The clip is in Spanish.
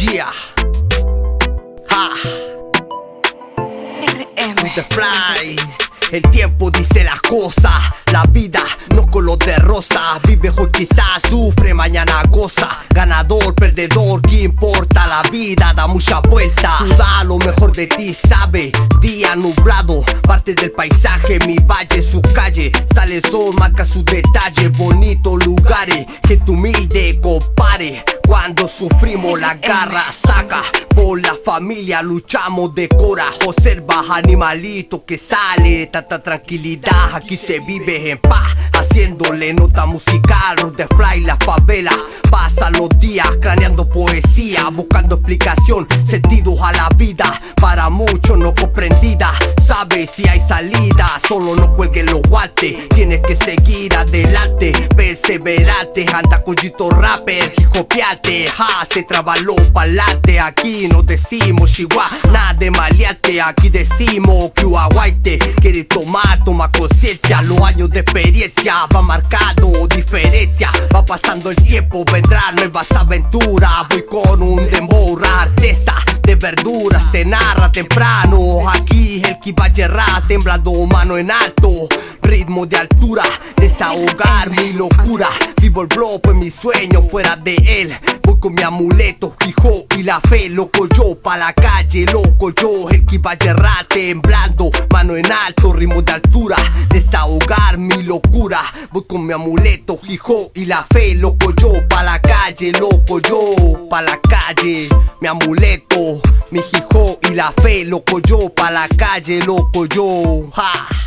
Yeah. Ha. RM. The fly. El tiempo dice las cosas, la vida no color de rosa. Vive hoy quizás sufre, mañana goza. Ganador, perdedor, ¿qué importa? La vida da mucha vuelta. Tú da lo mejor de ti, sabe. Día nublado, parte del paisaje, mi valle, su calle. Sale el sol, marca sus detalles, bonitos lugares. Gente humilde, compare. Cuando sufrimos la garra saca. Por la familia luchamos de coraje observa animalito que sale. Tanta tranquilidad aquí se vive en paz. Haciéndole nota musical the fly la favela. Pasa los días craneando poesía buscando explicación sentidos a la vida. Para muchos no comprendida. Sabe si hay salida solo no cuelguen los guantes tienes que seguir adelante perseverante anda collito rapper copiate. Ja se trabaló pa'lante. Aquí no decimos chihuahua nada de maleante. Aquí decimos que aguaite. Quiere tomar toma conciencia. Los años de experiencia va marcando diferencia. Va pasando el tiempo vendrán nuevas aventuras. Voy con un dembow artesa de verduras se narra temprano aquí yerrar temblando mano en alto. Ritmo de altura desahogar mi locura. Vivo el bloque mi sueño fuera de él. Voy con mi amuleto fijo y la fe loco yo pa la calle loco yo. El yerrar temblando mano en alto. Ritmo de altura desahogar mi locura. Voy con mi amuleto fijo y la fe loco yo pa la calle loco yo amuleto. Mi hijo y la fe loco yo pa la calle loco yo ja